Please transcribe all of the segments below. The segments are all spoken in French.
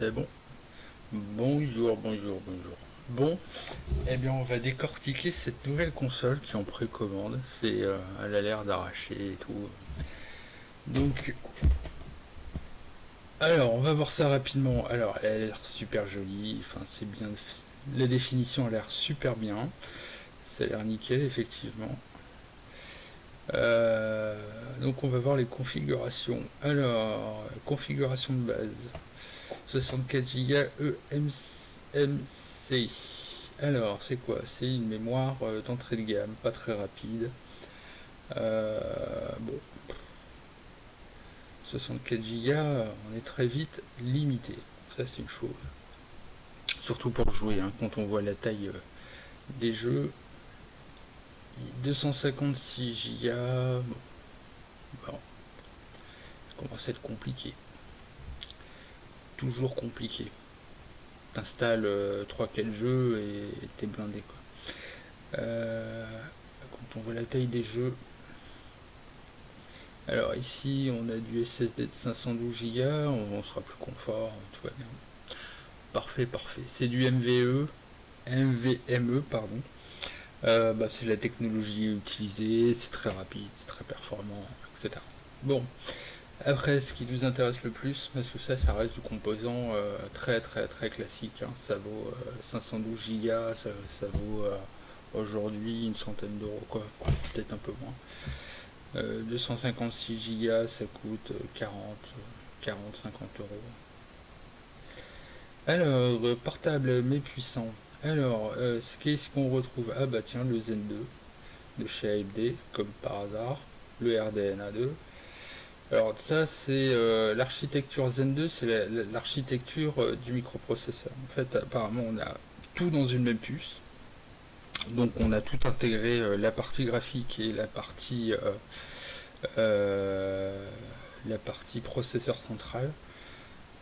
Bon Bonjour, bonjour, bonjour. Bon, eh bien on va décortiquer cette nouvelle console qui en précommande. C'est, euh, elle a l'air d'arracher et tout. Donc, alors on va voir ça rapidement. Alors elle a l'air super jolie, enfin c'est bien, la définition a l'air super bien. Ça a l'air nickel effectivement. Euh, donc on va voir les configurations. Alors, configuration de base. 64 Go EMC. Alors, c'est quoi? C'est une mémoire euh, d'entrée de gamme, pas très rapide. Euh, bon. 64 Go, on est très vite limité. Ça, c'est une chose. Surtout pour jouer, hein, quand on voit la taille des jeux. 256 Go. Bon. bon. Ça commence à être compliqué toujours compliqué. T'installes 3-4 euh, jeux et t'es blindé quoi. Euh, quand on voit la taille des jeux. Alors ici on a du SSD de 512 Go, on, sera plus confort, tout va bien. Parfait, parfait. C'est du MVE, MVME, pardon. Euh, bah, c'est la technologie utilisée, c'est très rapide, c'est très performant, etc. Bon, après, ce qui nous intéresse le plus, parce que ça, ça reste du composant euh, très très très classique. Hein. Ça vaut 512 euh, Go, ça, vaut euh, aujourd'hui une centaine d'euros, quoi, peut-être un peu moins. 256 Go, ça coûte 40, 40, 50 euros. Alors, portable mais puissant. Alors, qu'est-ce qu'on retrouve? Ah bah tiens, le Zen 2 de chez AMD, comme par hasard. Le RDNA 2 alors ça c'est euh, l'architecture Zen 2, c'est l'architecture euh, du microprocesseur. En fait apparemment on a tout dans une même puce. Donc on a tout intégré, euh, la partie graphique et la partie la partie processeur central.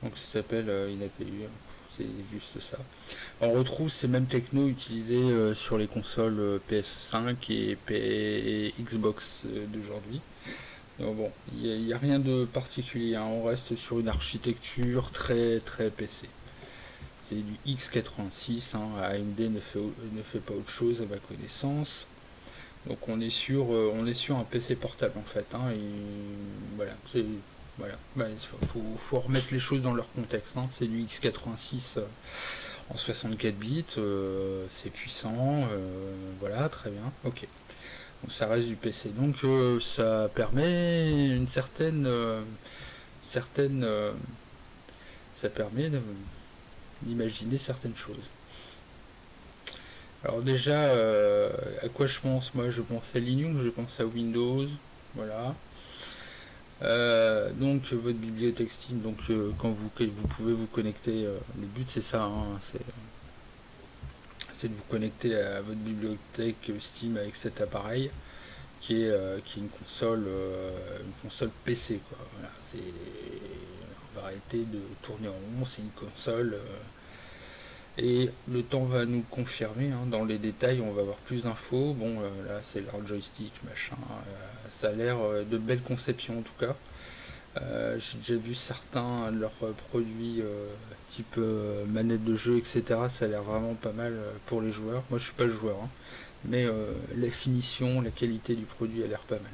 Donc ça s'appelle INAPU, c'est juste ça. On retrouve ces mêmes technos utilisés sur les consoles PS5 et Xbox d'aujourd'hui bon, il n'y a, rien de particulier, hein. on reste sur une architecture très très PC. C'est du x86, hein. AMD ne fait, ne fait pas autre chose à ma connaissance. Donc on est sur, euh, on est sur un PC portable en fait. Hein. et voilà, voilà. Bah, faut, remettre les choses dans leur contexte. C'est du x86 euh, en 64 bits, euh, c'est puissant, voilà, très bien, ok ça reste du PC. Donc euh, ça permet une certaine, euh, certaine, euh, ça permet d'imaginer certaines choses. Alors déjà, à quoi je pense? Moi, je pense à Linux, je pense à Windows, voilà. donc votre bibliothèque Steam, donc quand vous, vous pouvez vous connecter, le but c'est ça, hein, c'est de vous connecter à votre bibliothèque Steam avec cet appareil qui est, euh, qui est une console euh, une console PC on va arrêter de tourner en rond, c'est une console euh, et le temps va nous confirmer hein. dans les détails on va avoir plus d'infos. Bon là c'est leur joystick machin ça a l'air de belles conceptions en tout cas j'ai déjà vu certains de leurs produits type manette de jeu etc ça a l'air vraiment pas mal pour les joueurs. Moi je suis pas joueur hein. Mais euh, la finition, la qualité du produit a l'air pas mal.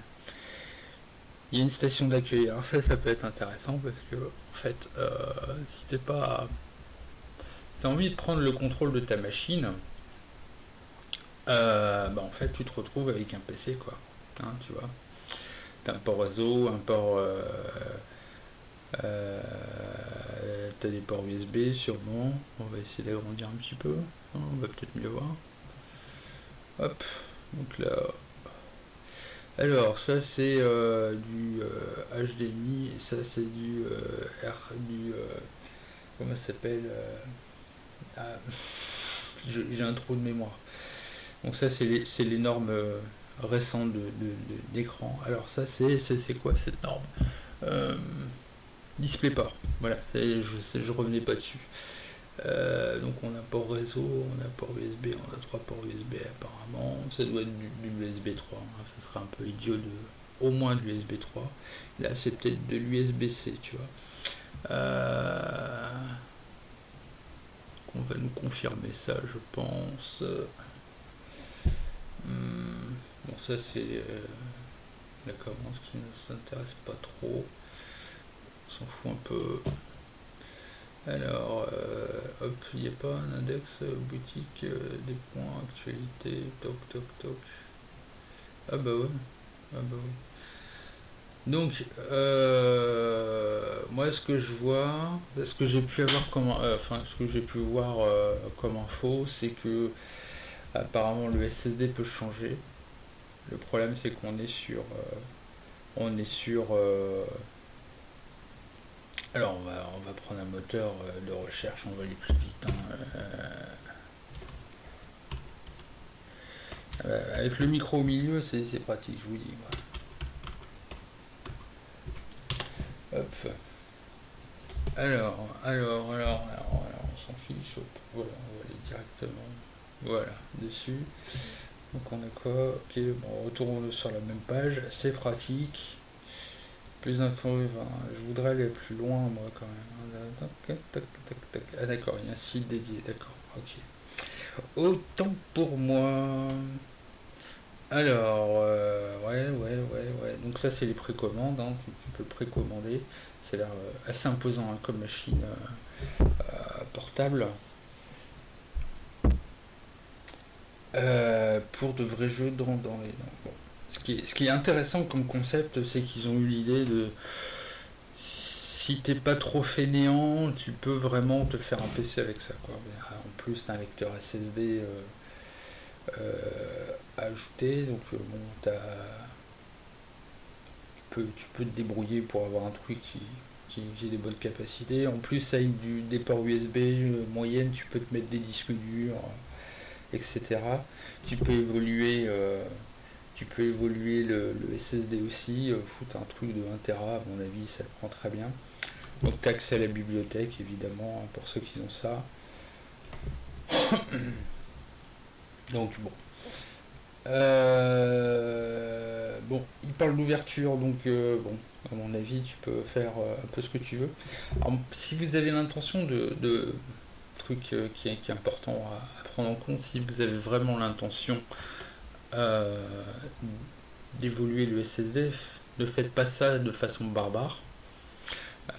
Il y a une station d'accueil, alors ça, ça peut être intéressant parce que, en fait, euh, si t'es pas... T'as envie de prendre le contrôle de ta machine, euh, bah en fait, tu te retrouves avec un PC, quoi. Hein, tu vois Un port réseau, un port... t'as des ports USB sûrement. On va essayer d'agrandir un petit peu. Hein, on va peut-être mieux voir. Hop, donc là. Alors, ça c'est euh, du HDMI, euh, et ça c'est du euh, R, du. comment ça s'appelle ah, J'ai un trou de mémoire. Donc, ça c'est les, les, normes récentes d'écran. De, Alors, ça c'est quoi cette norme? DisplayPort. Voilà, je, je revenais pas dessus. Euh, donc on a port réseau, on a port USB, on a trois ports USB apparemment, ça doit être du, USB 3, hein. ça serait un peu idiot de au moins de l'USB 3, là c'est peut-être de l'USB-C tu vois. Euh, qu'on va nous confirmer ça, je pense. Hmm, bon, ça c'est euh, la commande qui ne s'intéresse pas trop. On s'en fout un peu. Alors, euh, hop, il n'y a pas un index boutique des points, actualité, toc, toc, toc. Ah bah ouais. Ah bah ouais. Donc, euh, moi, ce que je vois, ce que j'ai pu avoir comme, euh, enfin, ce que j'ai pu voir euh, comme info, c'est que apparemment le SSD peut changer. Le problème, c'est qu'on est sur, on est sur. alors, on va, on va prendre un moteur de recherche, on va aller plus vite. Hein, avec le micro au milieu, c'est pratique, je vous dis. Hop. Alors, alors, alors, alors, on s'en fiche. Voilà, on va aller directement. Voilà, dessus. Donc on a quoi Ok, bon, retournons sur la même page. C'est pratique. Plus d'infos, je voudrais aller plus loin, moi, quand même. Ah, d'accord, il y a un site dédié, d'accord, ok. Autant pour moi. Alors, euh, ouais, ouais, ouais, ouais. Donc ça, c'est les précommandes. Hein. Tu, peux précommander. C'est l'air euh, assez imposant hein, comme machine euh, portable. Pour de vrais jeux dans, dans les. Ce, qui est, ce qui est intéressant comme concept, c'est qu'ils ont eu l'idée de. Si t'es pas trop fainéant, tu peux vraiment te faire un PC avec ça. Quoi. En plus, t'as un lecteur SSD ajouter. Donc euh, bon, peux, tu peux te débrouiller pour avoir un truc qui, qui, des bonnes capacités. En plus, ça a du, des ports USB euh, moyenne, tu peux te mettre des disques durs, euh, etc. Tu peux évoluer, tu peux évoluer le, SSD aussi. foutre un truc de 1 Tera, à mon avis, ça prend très bien. Donc, tu accès à la bibliothèque, évidemment, pour ceux qui ont ça. Donc, bon. Euh, bon, il parle d'ouverture, donc euh, bon, à mon avis, tu peux faire euh, un peu ce que tu veux. si vous avez l'intention de truc qui est, important à, prendre en compte, si vous avez vraiment l'intention d'évoluer le SSD, ne faites pas ça de façon barbare.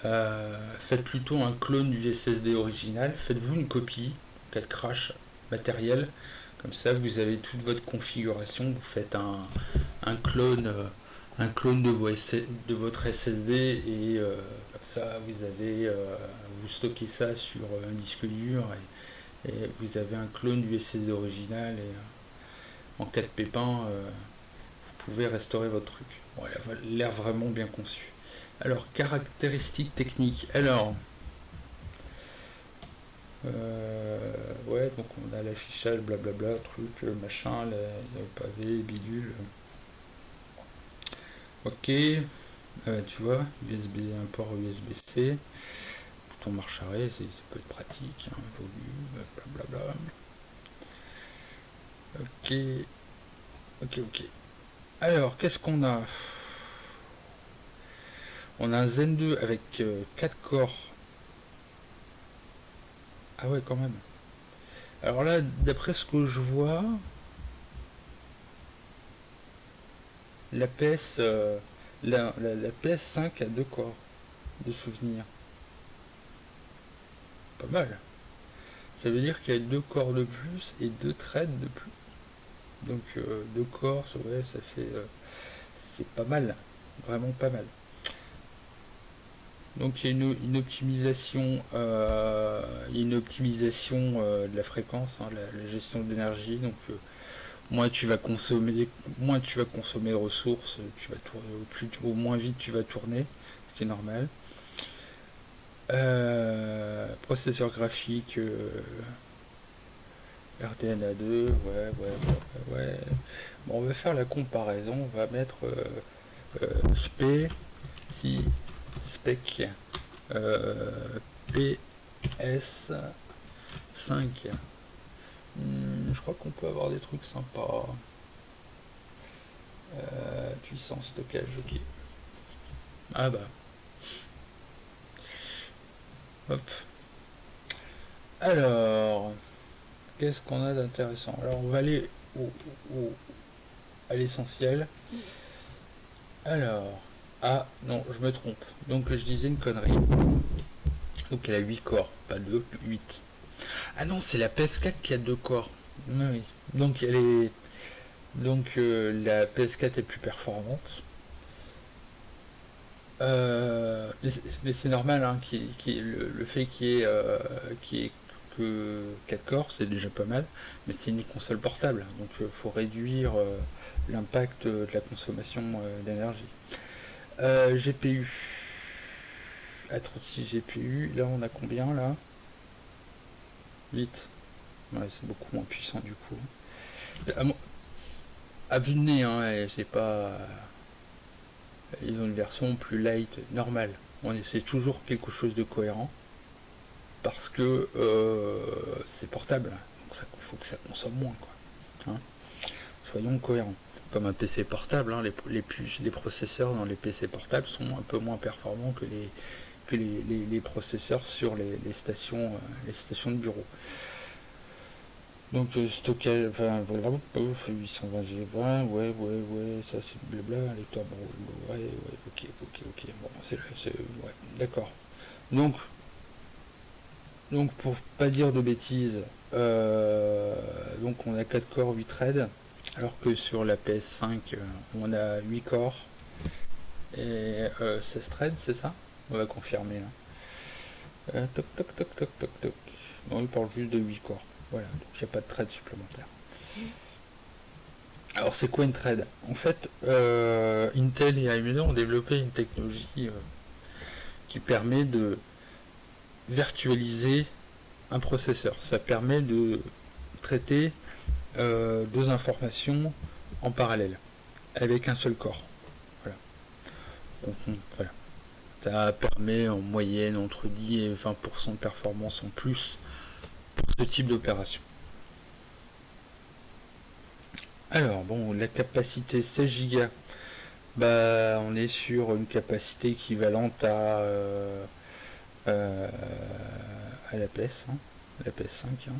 faites plutôt un clone du SSD original. Faites-vous une copie, de crash matériel comme ça, vous avez toute votre configuration. Vous faites un, clone, euh, un clone de, de votre SSD et euh, comme ça, vous avez, euh, vous stockez ça sur un disque dur et, vous avez un clone du SSD original et en cas de pépin, vous pouvez restaurer votre truc. Il a l'air vraiment bien conçu. Alors, caractéristiques techniques. Alors, euh, ouais, donc on a l'affichage, blablabla, truc, euh, machin, le, pavé, bidule. Ok, euh, tu vois, USB, un port USB-C, bouton marche arrêt, ça peut être pratique, hein, volume, blablabla. Ok, ok, ok. Alors, qu'est-ce qu'on a? On a un Zen 2 avec 4 corps ah ouais, quand même. Alors là, d'après ce que je vois, la PS, euh, la, PS5 a deux corps de souvenirs. Pas mal. Ça veut dire qu'il y a deux corps de plus et deux traits de plus. Donc euh, deux corps, ça fait, euh, c'est pas mal, vraiment pas mal. Donc il y a une, optimisation, euh, une optimisation de la fréquence, hein, la, gestion d'énergie. Donc moins tu vas consommer, moins tu vas consommer de ressources, tu vas tourner au plus, au moins vite tu vas tourner, ce qui est normal. processeur graphique RDNA2, ouais, ouais, ouais, ouais. Bon, on va faire la comparaison, on va mettre SP si spec euh, PS5 hmm, je crois qu'on peut avoir des trucs sympas euh, puissance stockage ok ah bah hop Alors, qu'est-ce qu'on a d'intéressant? Alors, on va aller au, à l'essentiel. Alors, ah non, je me trompe. Donc, je disais une connerie. Donc, elle a 8 corps, pas 2, 8. Ah non, c'est la PS4 qui a 2 corps. Oui. Donc, elle est. Donc, euh, la PS4 est plus performante. Euh, mais c'est normal, hein, le, fait qu'il y, ait, euh, que 4 corps, c'est déjà pas mal, mais c'est une console portable, donc il faut réduire l'impact de la consommation d'énergie. GPU. À 36 GPU, là on a combien là? 8. Ouais, c'est beaucoup moins puissant du coup. À, vue de nez, hein, c'est pas ils ont une version plus light, normale. On essaie toujours quelque chose de cohérent parce que euh, c'est portable, donc il faut que ça consomme moins. Quoi. Hein. Soyons cohérents. Comme un PC portable, hein, les, les, processeurs dans les PC portables sont un peu moins performants que les, que les, processeurs sur les, stations, euh, les stations de bureau. Donc euh, stockage, enfin voilà, 820 G, ouais, ouais, ouais, ça c'est blabla, lecteur, ouais, ouais, ok, ok, ok, bon, c'est ouais, d'accord. Donc, donc pour pas dire de bêtises, euh, donc on a 4 corps, 8 threads, alors que sur la PS5 euh, on a 8 corps et 16 threads, c'est ça? On va confirmer. Hein. toc, toc, toc, toc, toc, toc. On il parle juste de 8 corps. Voilà, donc il a pas de trade supplémentaire. Alors c'est quoi une trade? En fait, euh, Intel et AMD ont développé une technologie euh, qui permet de virtualiser un processeur. Ça permet de traiter euh, deux informations en parallèle avec un seul corps. Voilà. Permet en moyenne entre 10 et 20% de performance en plus ce type d'opération. Alors, bon, la capacité 16 Go, bah, on est sur une capacité équivalente à, euh, euh, la PS, hein, la PS5. Hein.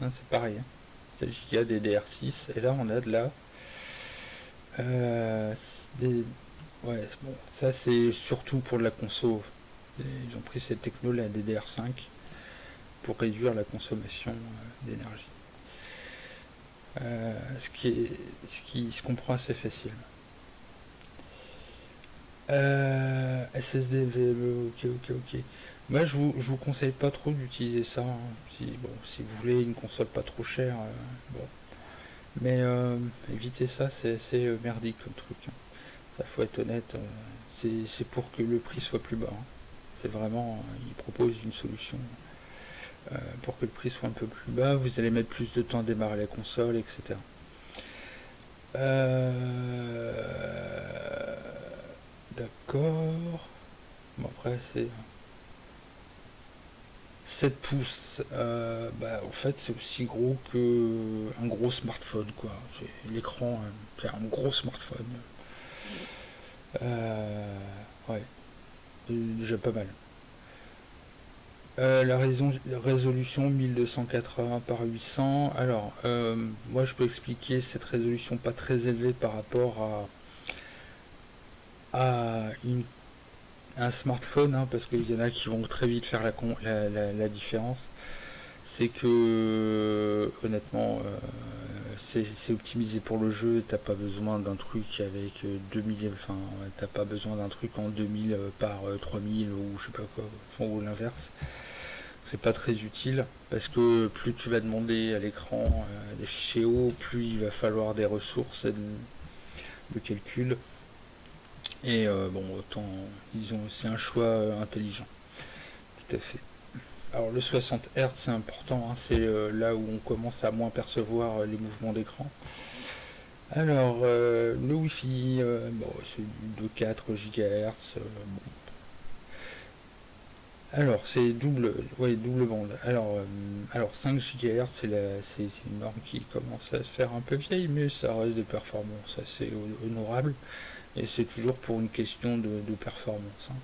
Hein, c'est pareil, 16 Go DDR6, et là on a de la... Euh, ouais, bon, ça c'est surtout pour la console. Ils ont pris cette techno, la DDR5 pour réduire la consommation euh, d'énergie. Euh, ce, qui est, ce qui se comprend assez facilement. Euh, SSD VLE, ok, ok, ok. Moi, je vous, je vous conseille pas trop d'utiliser ça. Hein. Si, bon, si vous voulez une console pas trop chère, bon. Mais éviter ça, c'est assez merdique comme truc. Hein. Ça, faut être honnête. c'est pour que le prix soit plus bas. Hein. C'est vraiment, il propose une solution euh, pour que le prix soit un peu plus bas. Vous allez mettre plus de temps à démarrer la console, etc. Euh, d'accord. Bon, après, c'est 7 pouces. Euh, bah, en fait, c'est aussi gros que un gros smartphone, quoi. L'écran, c'est un gros smartphone. Ouais, déjà pas mal. Euh, la, résolution 1280 par 800. Alors, euh, moi je peux expliquer cette résolution pas très élevée par rapport à, un smartphone, hein, parce qu'il y en a qui vont très vite faire la, différence. C'est que, honnêtement, euh, c'est optimisé pour le jeu, t'as pas besoin d'un truc avec 2000, enfin, t'as pas besoin d'un truc en 2000 par 3000 ou je sais pas quoi, ou l'inverse c'est pas très utile parce que plus tu vas demander à l'écran euh, des fichiers hauts, plus il va falloir des ressources de, calcul. Et euh, bon, autant ils ont c'est un choix euh, intelligent. Tout à fait. Alors le 60 Hz c'est important, hein, c'est là où on commence à moins percevoir les mouvements d'écran. Alors le Wi-Fi, bon, c'est du 2-4 GHz. Alors, c'est double, ouais, double bande. Alors, euh, alors 5 GHz, c'est une norme qui commence à se faire un peu vieille, mais ça reste des performances assez honorables. Et c'est toujours pour une question de, performance. Hein.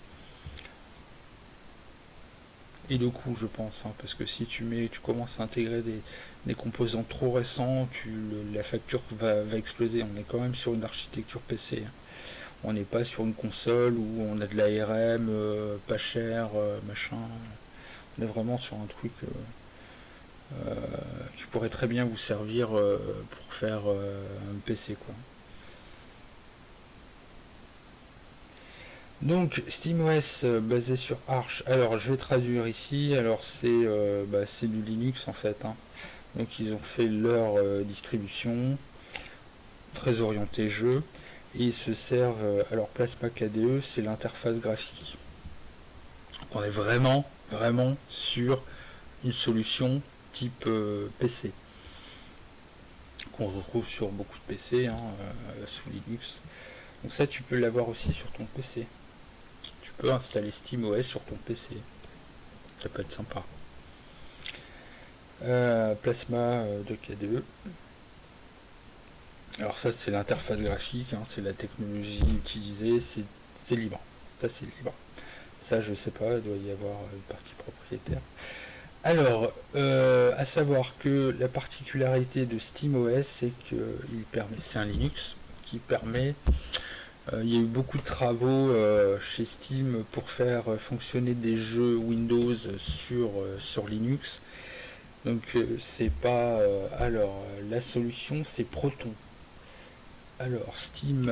Et le coût, je pense, hein, parce que si tu mets, tu commences à intégrer des, composants trop récents, tu, la facture va, exploser. On est quand même sur une architecture PC. Hein. On n'est pas sur une console où on a de l'ARM euh, pas cher, euh, machin. On est vraiment sur un truc euh, qui pourrait très bien vous servir pour faire un PC, quoi. Donc SteamOS euh, basé sur Arch. Alors je vais traduire ici. Alors c'est euh, bah, du Linux en fait. Hein. Donc ils ont fait leur euh, distribution très orientée jeu et ils se servent. alors Plasma KDE c'est l'interface graphique. On est vraiment vraiment sur une solution type PC qu'on retrouve sur beaucoup de PC hein, sous Linux. Donc ça tu peux l'avoir aussi sur ton PC peux installer SteamOS sur ton PC. Ça peut être sympa. Euh, Plasma euh, de KDE. Alors ça c'est l'interface graphique, hein, c'est la technologie utilisée, c'est libre. Ça c'est libre. Ça je sais pas, il doit y avoir une partie propriétaire. Alors, euh, à savoir que la particularité de SteamOS, c'est que il permet, c'est un Linux qui permet euh, il y a eu beaucoup de travaux euh, chez Steam pour faire fonctionner des jeux Windows sur, euh, sur Linux. Donc c'est pas... alors la solution c'est Proton. Alors Steam...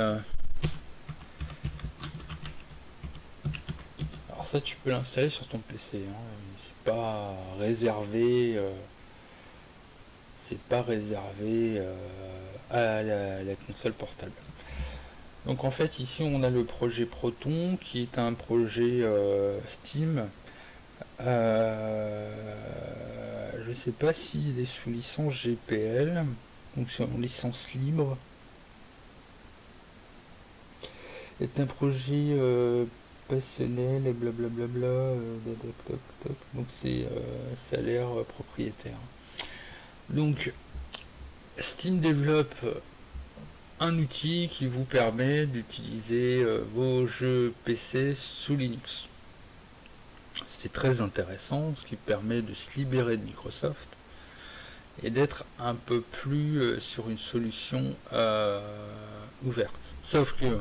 Alors ça tu peux l'installer sur ton PC. Hein. C'est pas réservé... c'est pas réservé à la console portable. Donc en fait ici on a le projet Proton qui est un projet euh, Steam. Euh, je ne sais pas s'il est sous licence GPL, donc c'est en licence libre. C'est un projet euh, passionnel et blablabla. donc c'est ça a l'air propriétaire. Donc Steam développe un outil qui vous permet d'utiliser euh, vos jeux PC sous Linux. C'est très intéressant, ce qui permet de se libérer de Microsoft et d'être un peu plus euh, sur une solution euh, ouverte. Sauf que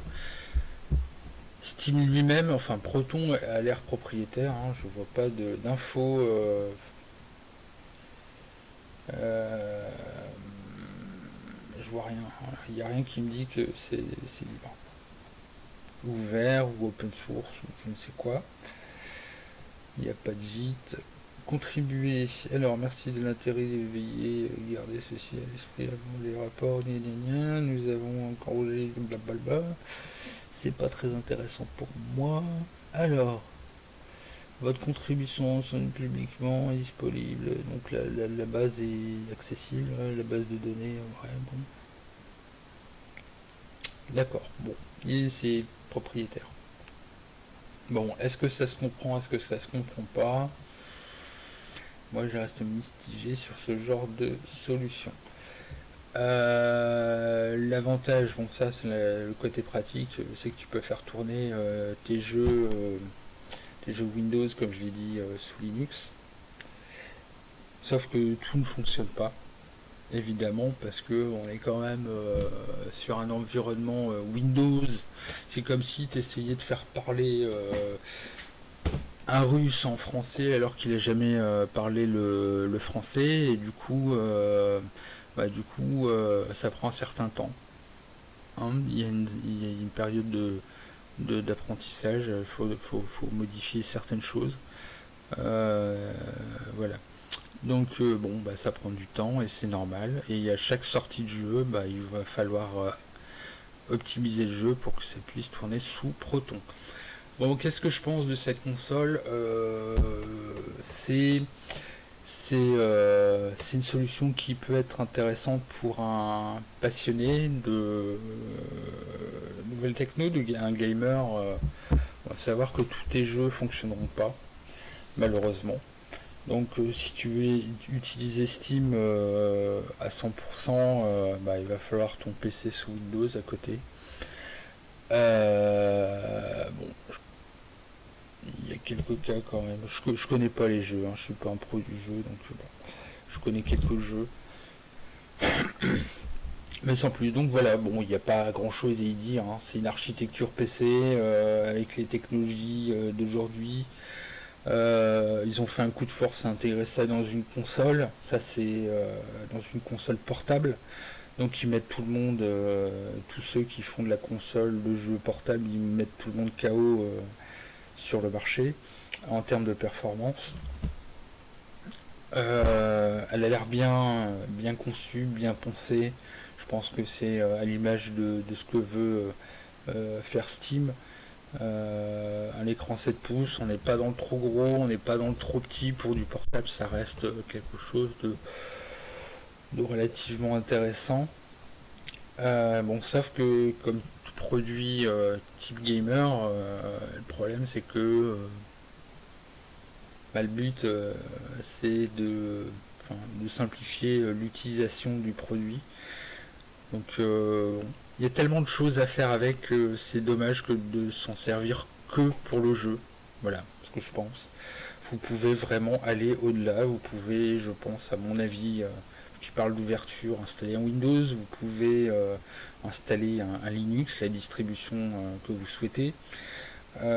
Steam lui-même, enfin Proton a l'air propriétaire, hein, je vois pas d'infos vois rien. Il n'y a rien qui me dit que c'est libre. Ouvert ou open source ou je ne sais quoi. Il n'y a pas de gîte. Contribuer. Alors, merci de l'intérêt d'éveiller. Garder ceci à l'esprit avant les rapports. Nous avons encore blablabla. C'est pas très intéressant pour moi. Alors, votre contribution sont publiquement disponible. Donc la, la, base est accessible, hein, la base de données, ouais, bon. D'accord, bon, c'est propriétaire. Bon, est-ce que ça se comprend, est-ce que ça se comprend pas? Moi, je reste mistigé sur ce genre de solution. Euh, l'avantage, bon ça c'est le côté pratique, c'est que tu peux faire tourner euh, tes jeux, euh, tes jeux Windows comme je l'ai dit sous Linux. Sauf que tout ne fonctionne pas évidemment, parce que on est quand même euh, sur un environnement euh, Windows. C'est comme si tu essayais de faire parler euh, un russe en français alors qu'il n'a jamais parlé le, français, et du coup, bah, du coup ça prend un certain temps. Hein. il, y a une, période de d'apprentissage, il faut, faut, modifier certaines choses. voilà. Donc euh, bon, bah, ça prend du temps et c'est normal. Et à chaque sortie de jeu, bah, il va falloir euh, optimiser le jeu pour que ça puisse tourner sous Proton. Bon, qu'est-ce que je pense de cette console? Euh, C'est c'est une solution qui peut être intéressante pour un passionné de nouvelles techno, un gamer. va savoir que tous tes jeux fonctionneront pas, malheureusement. Donc euh, si tu veux utiliser Steam euh, à 100%, euh, bah, il va falloir ton PC sous Windows à côté. bon, il y a quelques cas quand même. Je, je connais pas les jeux, hein. je suis pas un pro du jeu, donc je connais quelques jeux. Mais sans plus. Donc voilà, bon, il n'y a pas grand chose à y dire. Hein. C'est une architecture PC euh, avec les technologies euh, d'aujourd'hui. Euh, ils ont fait un coup de force à intégrer ça dans une console. Ça, c'est dans une console portable. Donc ils mettent tout le monde, tous ceux qui font de la console, le jeu portable, ils mettent tout le monde KO sur le marché en termes de performance. elle a l'air bien, bien conçue, bien pensée. Je pense que c'est euh, à l'image de, ce que veut euh, euh, faire Steam. un écran 7 pouces, on n'est pas dans le trop gros, on n'est pas dans le trop petit. Pour du portable, ça reste quelque chose de, relativement intéressant. bon, sauf que comme produit type gamer, le problème c'est que bah, le but c'est de, simplifier l'utilisation du produit. Donc euh, il y a tellement de choses à faire avec que c'est dommage que de s'en servir que pour le jeu. Voilà ce que je pense. Vous pouvez vraiment aller au-delà. Vous pouvez, je pense, à mon avis, qui euh, parle d'ouverture, installer un Windows. Vous pouvez euh, installer un, Linux, la distribution que vous souhaitez. Il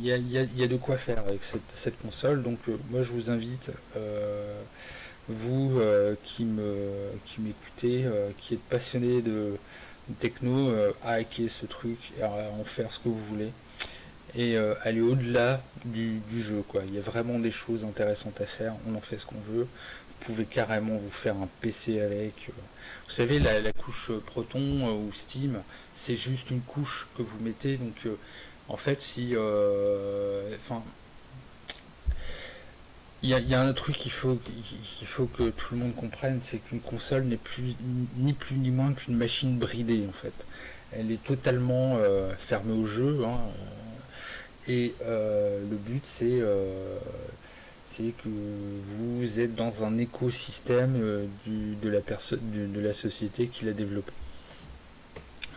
y, a, de quoi faire avec cette, console. Donc moi je vous invite vous euh, qui me qui m'écoutez, euh, qui êtes passionné de, techno, euh, à hacker ce truc, à en faire ce que vous voulez et aller au-delà du, jeu quoi. Il y a vraiment des choses intéressantes à faire, on en fait ce qu'on veut. Vous pouvez carrément vous faire un PC avec. vous savez la, couche Proton ou Steam, c'est juste une couche que vous mettez donc en fait si enfin il y, a, un truc qu'il faut, faut que tout le monde comprenne, c'est qu'une console n'est plus ni plus ni moins qu'une machine bridée en fait. Elle est totalement euh, fermée au jeu. Hein, euh, et euh, le but c'est c'est que vous êtes dans un écosystème de, la personne, de, la société qui l'a développé.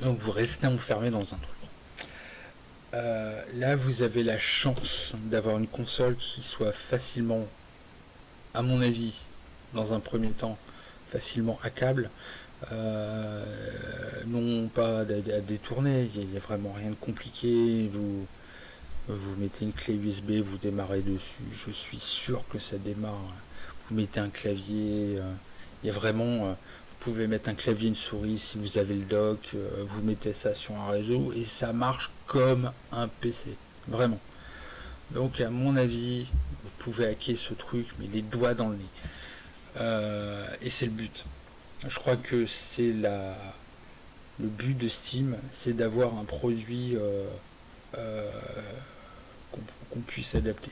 Donc vous restez enfermé dans un truc. Euh, là, vous avez la chance d'avoir une console qui soit facilement, à mon avis, dans un premier temps, facilement hackable. Euh, non pas à, détourner, il n'y a, vraiment rien de compliqué. Vous, vous mettez une clé USB, vous démarrez dessus. Je suis sûr que ça démarre. Vous mettez un clavier. Euh, il y a vraiment pouvez mettre un clavier, une souris si vous avez le dock, euh, vous mettez ça sur un réseau et ça marche comme un PC, vraiment. Donc à mon avis, vous pouvez hacker ce truc, mais les doigts dans le nez. Euh, et c'est le but. Je crois que c'est la le but de Steam, c'est d'avoir un produit euh, qu'on puisse adapter.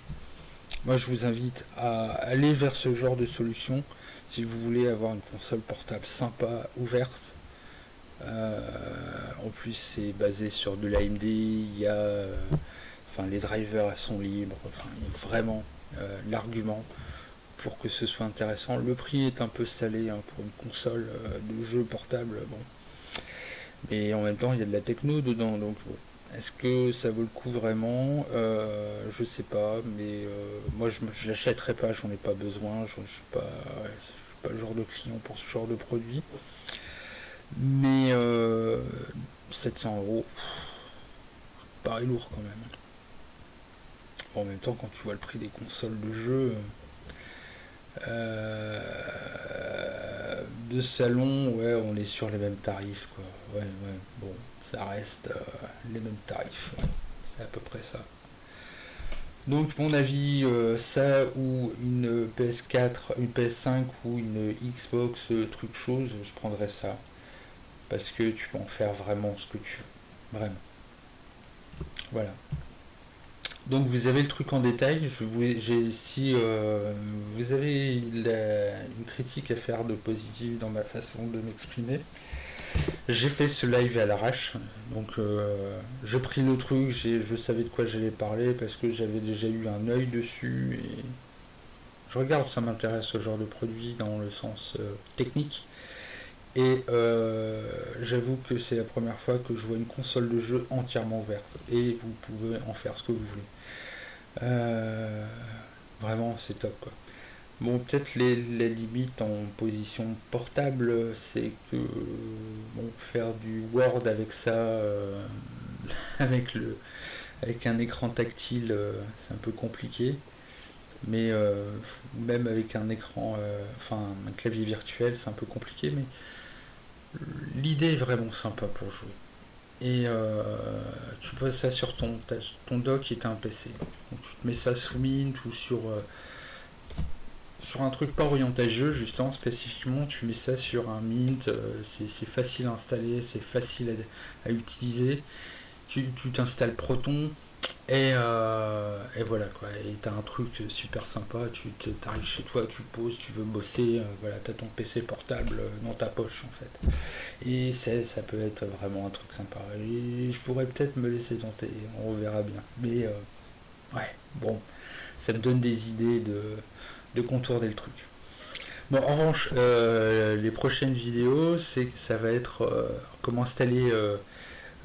Moi, je vous invite à aller vers ce genre de solution si vous voulez avoir une console portable sympa, ouverte. Euh, en plus, c'est basé sur de l'AMD. Il y a, enfin, les drivers sont libres. Enfin, vraiment euh, l'argument pour que ce soit intéressant. Le prix est un peu salé hein, pour une console euh, de jeu portable. Bon, mais en même temps, il y a de la techno dedans, donc est-ce que ça vaut le coup vraiment? Euh, Je sais pas, mais euh, moi je, ne l'achèterai pas, j'en ai pas besoin, je, ne suis pas, pas le genre de client pour ce genre de produit. Mais 700 euh, euros, paraît lourd quand même. En même temps, quand tu vois le prix des consoles de jeu de salon, ouais, on est sur les mêmes tarifs, quoi. Ouais, ouais, bon ça reste euh, les mêmes tarifs. C'est à peu près ça. Donc mon avis, euh, ça ou une PS4, une PS5 ou une Xbox euh, truc chose, je prendrais ça. Parce que tu peux en faire vraiment ce que tu veux. Vraiment. Voilà. Donc vous avez le truc en détail. Je vous, si vous avez une critique à faire de positive dans ma façon de m'exprimer, j'ai fait ce live à l'arrache, donc euh, j'ai pris le truc, je savais de quoi j'allais parler parce que j'avais déjà eu un œil dessus. Je regarde, ça m'intéresse ce genre de produit dans le sens euh, technique Et j'avoue que c'est la première fois que je vois une console de jeu entièrement ouverte. Et vous pouvez en faire ce que vous voulez. vraiment, c'est top quoi. Bon, peut-être les, limites en position portable, c'est que bon, faire du Word avec ça, euh, avec, le, avec un écran tactile, euh, c'est un peu compliqué. Mais euh, même avec un écran, enfin un clavier virtuel, c'est un peu compliqué. Mais l'idée est vraiment sympa pour jouer. Et tu poses ça sur ton, ton dock qui est un PC. Donc, tu te mets ça sous Mint ou sur sur un truc pas orienté jeu, justement, spécifiquement, tu mets ça sur un Mint, euh, c'est facile à installer, c'est facile à, utiliser. Tu t'installes Proton, euh, et, voilà quoi, et t'as un truc super sympa, tu arrives chez toi, tu poses, tu veux bosser, euh, voilà, t'as ton PC portable dans ta poche en fait. Et ça peut être vraiment un truc sympa. Et je pourrais peut-être me laisser tenter, on verra bien. Mais ouais, bon, ça me donne des idées de, de contourner le truc. Bon, en revanche, euh, les prochaines vidéos, c'est ça va être euh, comment installer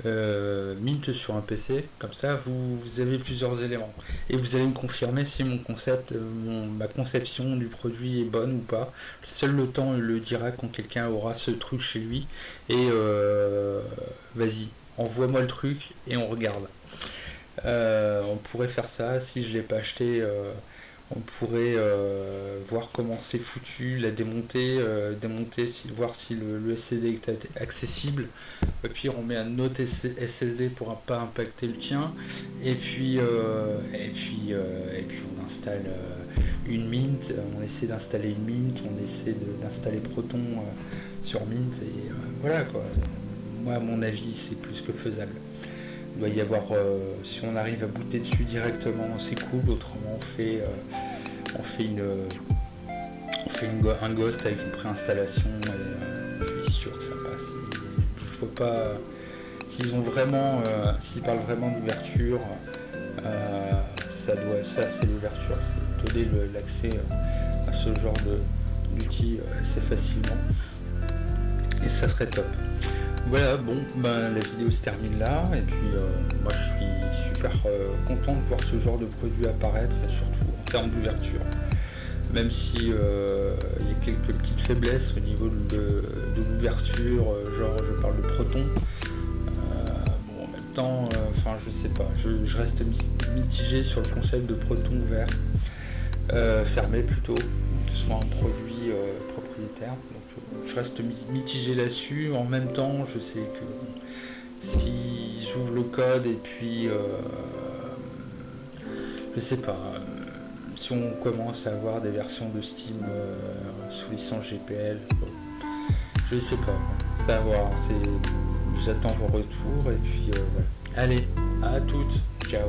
euh, Mint sur un PC. Comme ça, vous, avez plusieurs éléments. Et vous allez me confirmer si mon concept, ma conception du produit est bonne ou pas. Seul le temps le dira quand quelqu'un aura ce truc chez lui. Et vas-y, envoie-moi le truc et on regarde. on pourrait faire ça si je l'ai pas acheté on pourrait euh, voir comment c'est foutu, la démonter, euh, démonter, voir si le, SSD est accessible. Et puis on met un autre SSD pour pas impacter le tien. Et puis, euh, et puis, et puis on installe une Mint, on essaie d'installer une Mint, on essaie d'installer Proton sur Mint. Et voilà quoi. Moi à mon avis c'est plus que faisable. Il doit y avoir, euh, si on arrive à booter dessus directement, c'est cool. Autrement, on fait, euh, on fait une, on fait une, un ghost avec une préinstallation. Et, je suis sûr que ça passe. je pas s'ils ont vraiment, euh, s'ils parlent vraiment d'ouverture. ça doit, ça c'est l'ouverture, c'est donner l'accès à ce genre d'outils assez facilement. Et ça serait top. Voilà, bon, ben, la vidéo se termine là, et puis euh, moi je suis super euh, content de voir ce genre de produit apparaître, et surtout en termes d'ouverture. Même si euh, il y a quelques petites faiblesses au niveau de, l'ouverture, genre je parle de Proton. bon, en même temps, enfin je sais pas, je, reste mitigé sur le concept de Proton ouvert, fermé plutôt, que ce soit un produit propriétaire je reste mitigé là-dessus. En même temps, je sais que si j'ouvre le code et puis, euh, je sais pas, euh, si on commence à avoir des versions de Steam euh, sous licence GPL, je sais pas, ça voir. J'attends vos retours et puis voilà. Allez, à toutes, ciao.